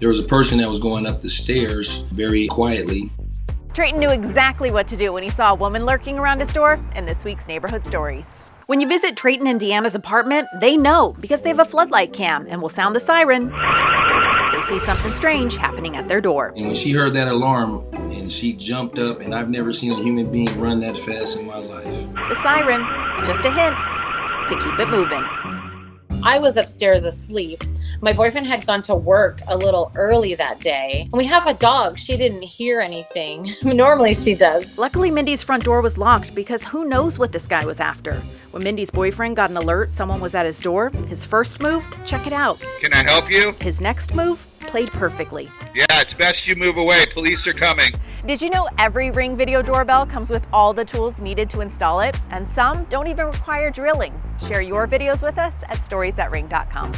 There was a person that was going up the stairs very quietly. Trayton knew exactly what to do when he saw a woman lurking around his door in this week's Neighborhood Stories. When you visit Trayton and Deanna's apartment, they know because they have a floodlight cam and will sound the siren. They see something strange happening at their door. And when she heard that alarm and she jumped up, and I've never seen a human being run that fast in my life. The siren, just a hint to keep it moving. I was upstairs asleep. My boyfriend had gone to work a little early that day. And we have a dog. She didn't hear anything. Normally she does. Luckily, Mindy's front door was locked because who knows what this guy was after. When Mindy's boyfriend got an alert someone was at his door, his first move, check it out. Can I help you? His next move, played perfectly. Yeah, it's best you move away. Police are coming. Did you know every Ring video doorbell comes with all the tools needed to install it? And some don't even require drilling. Share your videos with us at storiesthatring.com.